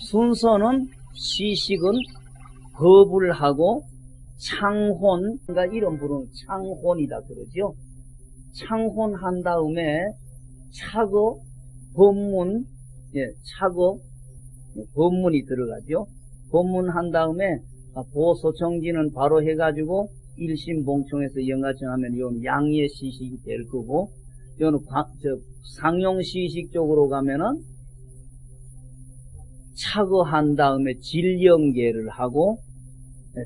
순서는 시식은 겁을 하고 창혼, 그러니까 이런 부르는 창혼이다 그러죠. 창혼한 다음에 차거, 법문, 예, 차거, 법문이 들어가죠. 법문한 다음에 보소청지는 바로 해가지고 일심 봉청에서 영가청하면 이건 양의 시식이 될 거고, 이거는 상용 시식 쪽으로 가면은 차거한 다음에 질령계를 하고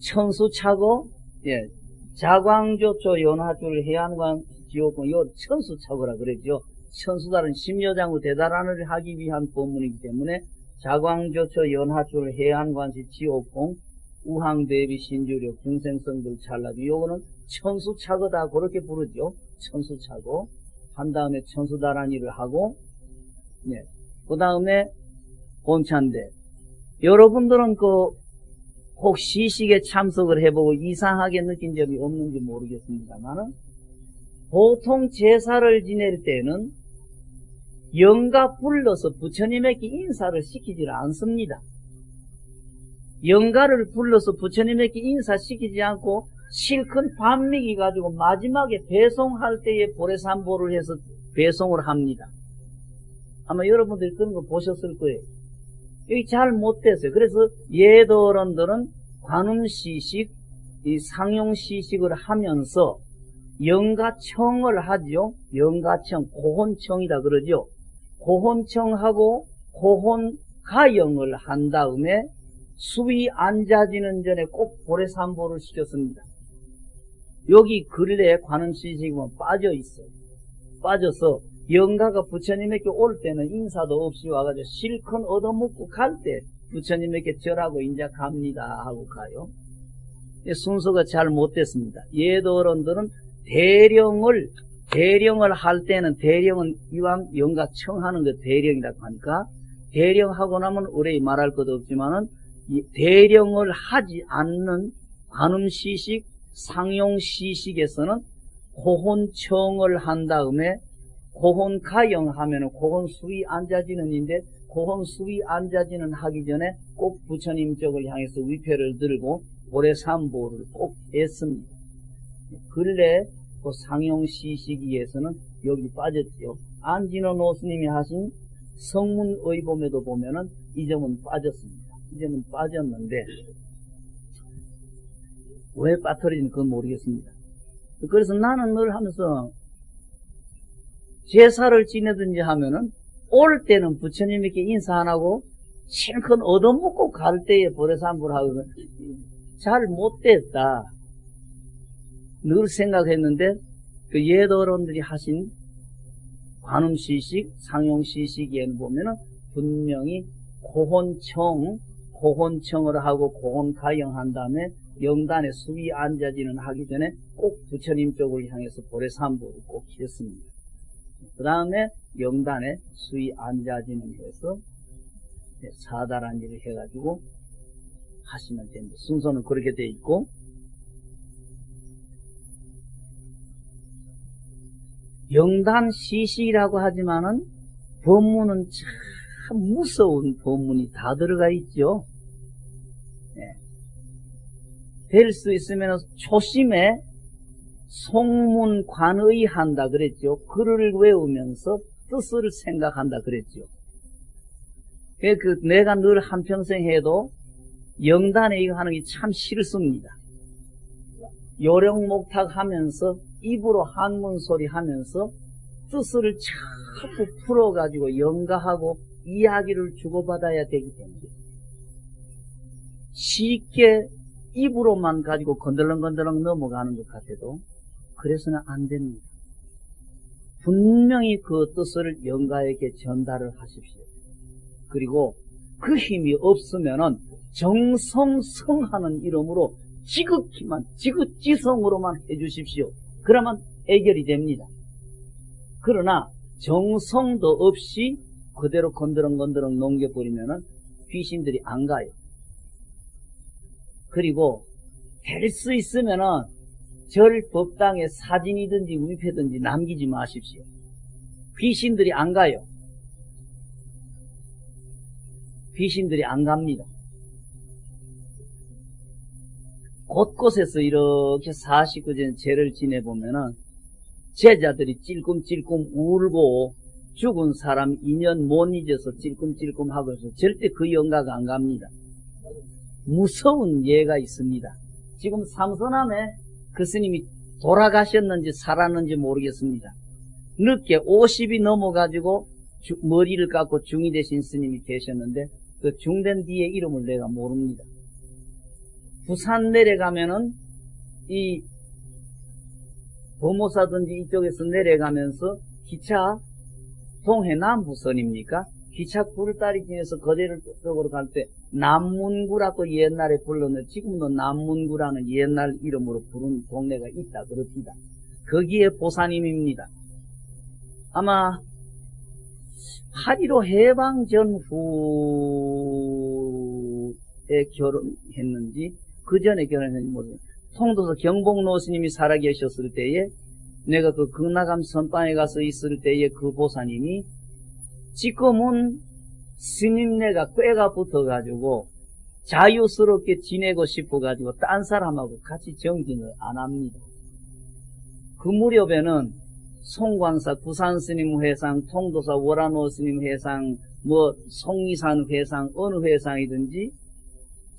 천수 차거 예, 자광조초 연화줄 해안관 지옥군 요 천수 차거라 그랬죠. 천수달은 심여장구 대단한을 하기 위한 법문이기 때문에 자광조초 연화줄 해안관시 지옥공 우항대비 신주력 중생성들 찰나비 요거는 천수차거다 그렇게 부르죠. 천수차거 한 다음에 천수다란이를 하고 네. 그 다음에 본찬데 여러분들은 그 혹 시식에 참석을 해보고 이상하게 느낀 점이 없는지 모르겠습니다만 보통 제사를 지낼 때는 영가 불러서 부처님에게 인사를 시키질 않습니다. 영가를 불러서 부처님에게 인사시키지 않고 실컷 반미기 가지고 마지막에 배송할 때에 보레산보를 해서 배송을 합니다. 아마 여러분들이 그런 거 보셨을 거예요. 여기 잘 못됐어요. 그래서 예도론들은 관음시식, 이 상용시식을 하면서 영가청을 하죠. 영가청, 고혼청이다 그러죠. 고혼청하고 고혼가영을 한 다음에 수위 앉아지는 전에 꼭 보레산보를 시켰습니다. 여기 근래에 관음시식은 빠져 있어요. 빠져서 영가가 부처님에게 올 때는 인사도 없이 와가지고 실컷 얻어먹고 갈 때 부처님에게 절하고 인자 갑니다 하고 가요. 순서가 잘 못됐습니다. 예도 어른들은 대령을 대령을 할 때는 대령은 이왕 영가 청하는 게 대령이라고 하니까 대령하고 나면 의뢰 말할 것도 없지만은 대령을 하지 않는 관음시식, 상용시식에서는 고혼청을 한 다음에 고혼 가영 하면은 고혼 수위 앉아지는인데 고혼 수위 앉아지는 하기 전에 꼭 부처님 쪽을 향해서 위패를 들고 고래 삼보를 꼭 했습니다. 근래 그 상용 시 시기에서는 여기 빠졌지요. 안진호 노스님이 하신 성문의범에도 보면은 이 점은 빠졌습니다. 이 점은 빠졌는데 왜 빠뜨리는지 그건 모르겠습니다. 그래서 나는 늘 하면서 제사를 지내든지 하면은 올 때는 부처님에게 인사 안 하고 실컷 얻어먹고 갈 때에 보레산불 하거든. 잘 못됐다. 늘 생각했는데 그 예도론들이 하신 관음시식, 상용시식에는 보면은 분명히 고혼청, 고혼청을 하고 고혼가영한 다음에 영단에 수위 앉아지는 하기 전에 꼭 부처님 쪽을 향해서 보레산불을 꼭 했습니다. 그 다음에 영단에 수위 앉아지는 데서 사다란 일을 해가지고 하시면 됩니다. 순서는 그렇게 돼 있고 영단 시식이라고 하지만은 법문은 참 무서운 법문이 다 들어가 있죠. 네. 될수 있으면 초심에 송문관의 한다 그랬죠. 글을 외우면서 뜻을 생각한다 그랬죠. 그 내가 늘 한평생 해도 영단에 이거 하는 게 참 싫습니다. 요령목탁 하면서 입으로 한문 소리 하면서 뜻을 자꾸 풀어가지고 영가하고 이야기를 주고받아야 되기 때문에 쉽게 입으로만 가지고 건들렁건들렁 넘어가는 것 같아도 그래서는 안 됩니다. 분명히 그 뜻을 영가에게 전달을 하십시오. 그리고 그 힘이 없으면은 정성성하는 이름으로 지극히만 지극지성으로만 해주십시오. 그러면 해결이 됩니다. 그러나 정성도 없이 그대로 건드렁건드렁 넘겨버리면은 귀신들이 안 가요. 그리고 될 수 있으면 은 절 법당에 사진이든지 위패든지 남기지 마십시오. 귀신들이 안 가요. 귀신들이 안 갑니다. 곳곳에서 이렇게 49전 죄를 지내보면은 제자들이 찔끔찔끔 울고 죽은 사람 인연 못 잊어서 찔끔찔끔 하고 해서 절대 그 영가가 안 갑니다. 무서운 예가 있습니다. 지금 삼선함에 그 스님이 돌아가셨는지 살았는지 모르겠습니다. 늦게 50이 넘어가지고 주- 머리를 깎고 중이 되신 스님이 계셨는데 그 중된 뒤에 이름을 내가 모릅니다. 부산 내려가면은 이 도모사든지 이쪽에서 내려가면서 기차 동해 남부선입니까? 기차 굴다리 중에서 거제를 쪽으로 갈 때 남문구라고 옛날에 불렀는데 지금도 남문구라는 옛날 이름으로 부른 동네가 있다 그럽니다. 거기에 보사님입니다. 아마 8.15 해방 전후에 결혼했는지 그 전에 결혼했는지 모르겠어요. 통도서 경복노 스님이 살아계셨을 때에 내가 그 극락암 선방에 가서 있을 때에 그 보사님이 지금은 스님네가 꾀가 붙어가지고 자유스럽게 지내고 싶어가지고 딴 사람하고 같이 정진을 안 합니다. 그 무렵에는 송광사 구산스님 회상, 통도사 월안호 스님 회상, 뭐 송이산 회상, 어느 회상이든지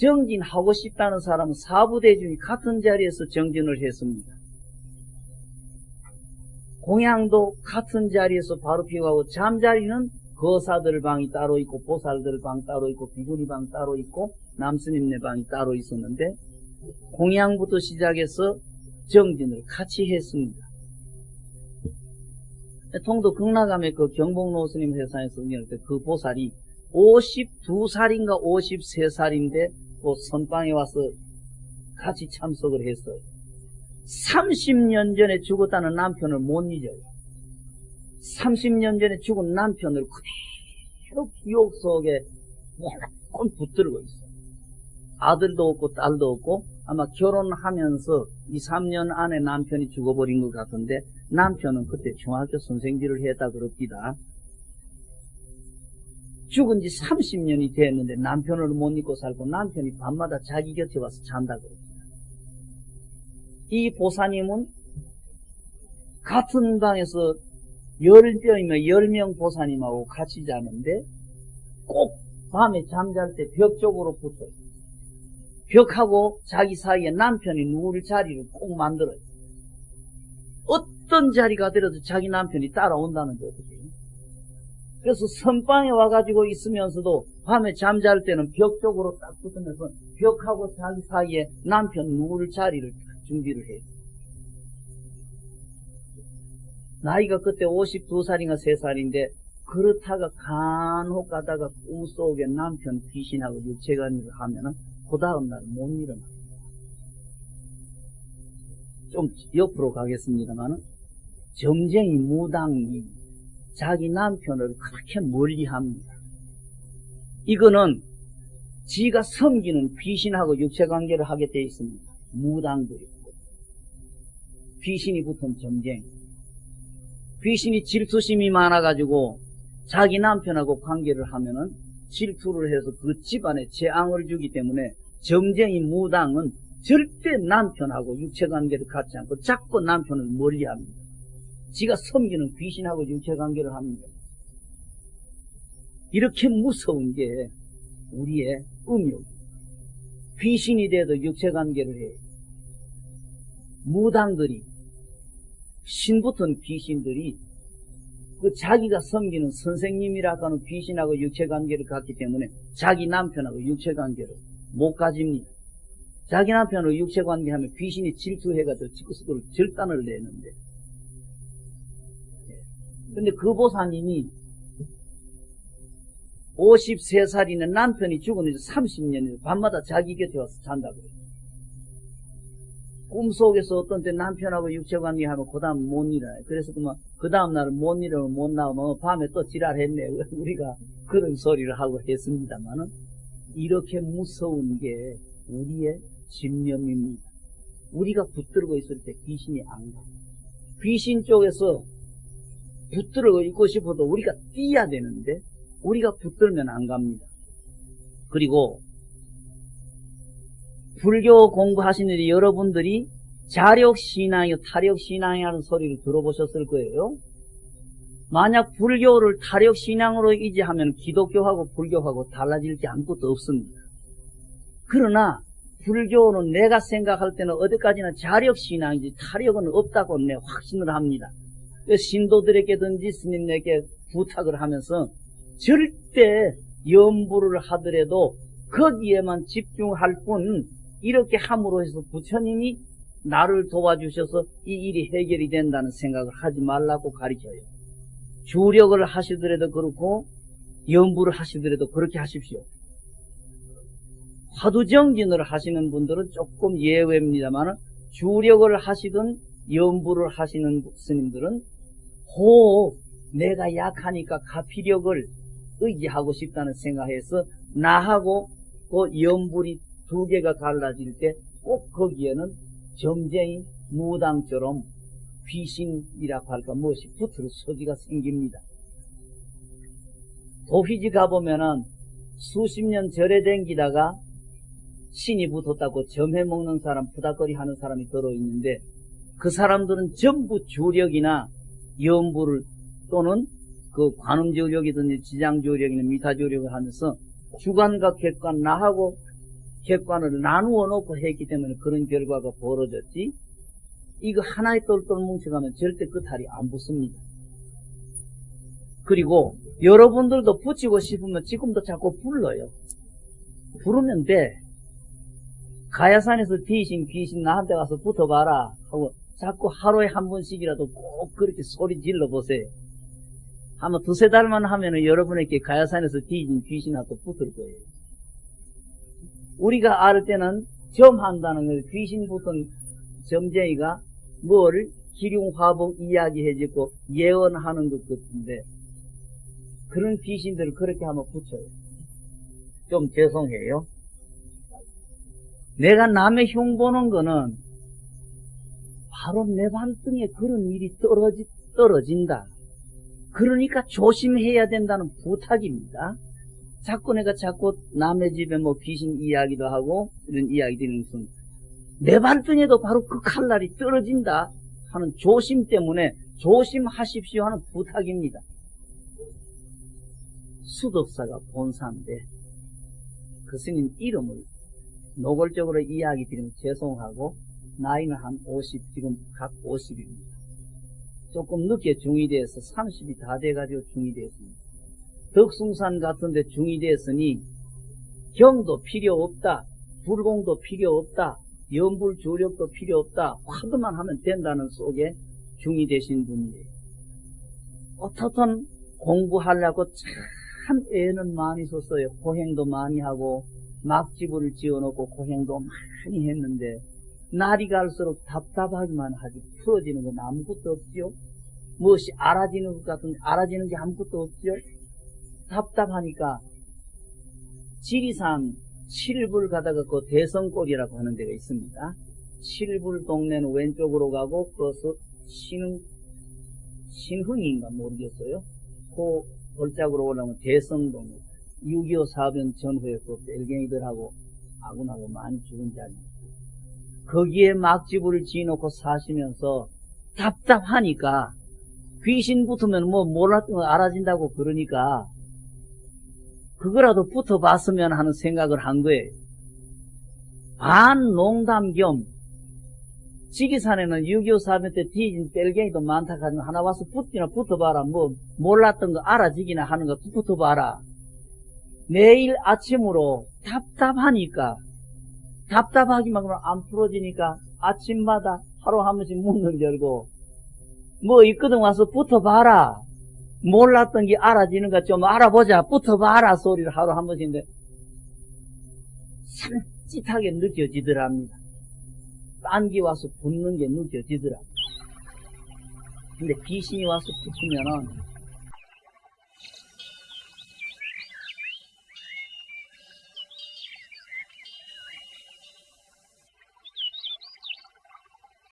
정진하고 싶다는 사람은 사부대중이 같은 자리에서 정진을 했습니다. 공양도 같은 자리에서 바로 피우고 잠자리는 거사들 방이 따로 있고 보살들 방 따로 있고 비구니 방 따로 있고 남스님네 방이 따로 있었는데 공양부터 시작해서 정진을 같이 했습니다. 통도 극락암의 그 경복노 스님 회사에서 운영할 때 그 보살이 52살인가 53살인데 그 선방에 와서 같이 참석을 했어요. 30년 전에 죽었다는 남편을 못 잊어요. 30년 전에 죽은 남편을 그대로 기억 속에 꼭 붙들고 있어요. 아들도 없고 딸도 없고 아마 결혼하면서 2, 3년 안에 남편이 죽어버린 것 같은데 남편은 그때 중학교 선생질을 했다 그럽니다. 죽은 지 30년이 됐는데 남편을 못 잊고 살고 남편이 밤마다 자기 곁에 와서 잔다 그럽니다. 이 보사님은 같은 방에서 열병이면 열 명 보사님하고 같이 자는데 꼭 밤에 잠잘 때 벽 쪽으로 붙어요. 벽하고 자기 사이에 남편이 누울 자리를 꼭 만들어요. 어떤 자리가 되어도 자기 남편이 따라온다는 거거든요. 그래서 선방에 와가지고 있으면서도 밤에 잠잘 때는 벽 쪽으로 딱 붙으면서 벽하고 자기 사이에 남편 누울 자리를 준비를 해요. 나이가 그때 52살인가 3살인데 그렇다가 간혹 가다가 꿈속에 남편 귀신하고 육체관계를 하면은 그 다음날 못 일어나. 좀 옆으로 가겠습니다만은 점쟁이 무당이 자기 남편을 그렇게 멀리 합니다. 이거는 지가 섬기는 귀신하고 육체관계를 하게 되어 있습니다. 무당도 있고 귀신이 붙은 점쟁이 귀신이 질투심이 많아가지고 자기 남편하고 관계를 하면은 질투를 해서 그 집안에 재앙을 주기 때문에 점쟁이 무당은 절대 남편하고 육체관계를 갖지 않고 자꾸 남편을 멀리합니다. 지가 섬기는 귀신하고 육체관계를 합니다. 이렇게 무서운 게 우리의 음욕. 귀신이 돼도 육체관계를 해요. 무당들이 신붙은 귀신들이 그 자기가 섬기는 선생님이라고 하는 귀신하고 육체관계를 갖기 때문에 자기 남편하고 육체관계를 못 가집니다. 자기 남편하고 육체관계하면 귀신이 질투해가지고 절단을 내는데 근데 그 보사님이 53살이는 남편이 죽은 지 30년이 밤마다 자기 곁에 와서 잔다고 그래요. 꿈속에서 어떤 때 남편하고 육체관계 하면 그 다음 못 일어나요. 그래서 그만 그 다음 날은 못 일어나면 못 나오면 밤에 또 지랄했네. 우리가 그런 소리를 하고 했습니다만은 이렇게 무서운 게 우리의 집념입니다. 우리가 붙들고 있을 때 귀신이 안 가. 귀신 쪽에서 붙들고 있고 싶어도 우리가 뛰어야 되는데 우리가 붙들면 안 갑니다. 그리고 불교 공부하시는 데 여러분들이 자력신앙이요 타력신앙이라는 소리를 들어보셨을 거예요. 만약 불교를 타력신앙으로 이제하면 기독교하고 불교하고 달라질 게 아무것도 없습니다. 그러나 불교는 내가 생각할 때는 어디까지나 자력신앙이지 타력은 없다고 내 확신을 합니다. 신도들에게든지 스님에게 부탁을 하면서 절대 염불을 하더라도 거기에만 집중할 뿐 이렇게 함으로 해서 부처님이 나를 도와주셔서 이 일이 해결이 된다는 생각을 하지 말라고 가르쳐요. 주력을 하시더라도 그렇고 염불을 하시더라도 그렇게 하십시오. 화두정진을 하시는 분들은 조금 예외입니다만 주력을 하시든 염불을 하시는 스님들은 호 내가 약하니까 가피력을 의지하고 싶다는 생각에서 나하고 그 염불이 두 개가 갈라질 때 꼭 거기에는 점쟁이 무당처럼 귀신이라고 할까 무엇이 붙을 소지가 생깁니다. 도휘지 가보면은 수십 년 절에 댕기다가 신이 붙었다고 점해 먹는 사람, 부닥거리 하는 사람이 들어있는데 그 사람들은 전부 주력이나 염불을 또는 그 관음조력이든지 지장조력이나 미타조력을 하면서 주관과 객관, 나하고 객관을 나누어 놓고 했기 때문에 그런 결과가 벌어졌지 이거 하나의 똘똘 뭉쳐가면 절대 끝탈이 안 붙습니다. 그리고 여러분들도 붙이고 싶으면 지금도 자꾸 불러요. 부르면 돼. 가야산에서 귀신 귀신 나한테 가서 붙어봐라 하고 자꾸 하루에 한 번씩이라도 꼭 그렇게 소리 질러 보세요. 아마 두세 달만 하면은 여러분에게 가야산에서 귀신 귀신하고 붙을 거예요. 우리가 알 때는 점한다는 걸 귀신 붙은 점쟁이가 뭘 기륭화복 이야기해주고 예언하는 것 같은데 그런 귀신들을 그렇게 하면 붙여요. 좀 죄송해요. 내가 남의 흉 보는 거는 바로 내 발등에 그런 일이 떨어지, 떨어진다. 그러니까 조심해야 된다는 부탁입니다. 자꾸 내가 자꾸 남의 집에 뭐 귀신 이야기도 하고 이런 이야기 드리는 것은 내 발등에도 바로 그 칼날이 떨어진다 하는 조심 때문에 조심하십시오 하는 부탁입니다. 수덕사가 본사인데 그 스님 이름을 노골적으로 이야기 드리면 죄송하고 나이는 한 50, 지금 각 50입니다. 조금 늦게 돼서 30이 다 돼가지고 중이 됐습니다. 덕숭산 같은데 중이 됐으니 경도 필요 없다. 불공도 필요 없다. 연불 조력도 필요 없다. 화두만 하면 된다는 속에 중이 되신 분이에요. 어떻든 공부하려고 참 애는 많이 썼어요. 고행도 많이 하고 막지부를 지어놓고 고행도 많이 했는데 날이 갈수록 답답하기만 하지 풀어지는 건 아무것도 없지요. 무엇이 알아지는 것 같은데 알아지는 게 아무것도 없지요. 답답하니까 지리산 칠불 가다가 그 대성골이라고 하는 데가 있습니다. 칠불 동네는 왼쪽으로 가고 그것은 신, 신흥인가 모르겠어요. 그 골짝으로 올라오면 대성동 6.25 사변 전후에 그 벨갱이들하고 아군하고 많이 죽은 자리입니다. 거기에 막지부를 지어놓고 사시면서 답답하니까 귀신 붙으면 뭐 몰랐던 거 알아진다고 그러니까 그거라도 붙어봤으면 하는 생각을 한 거예요. 반 농담 겸 지기산에는 6.25 사변 때 뒤진 뺄갱이도 많다 가지고 하나 와서 붙기나 붙어봐라. 뭐 몰랐던 거 알아지기나 하는 거 붙어봐라. 내일 아침으로 답답하니까 답답하기만 그러면 안 풀어지니까 아침마다 하루 한 번씩 문을 열고 뭐 있거든 와서 붙어봐라. 몰랐던 게 알아지는가 좀 알아보자. 붙어봐라 소리를 하루 한 번씩 인데 산짓하게 느껴지더랍니다. 딴기 와서 붙는 게 느껴지더라. 근데 귀신이 와서 붙으면은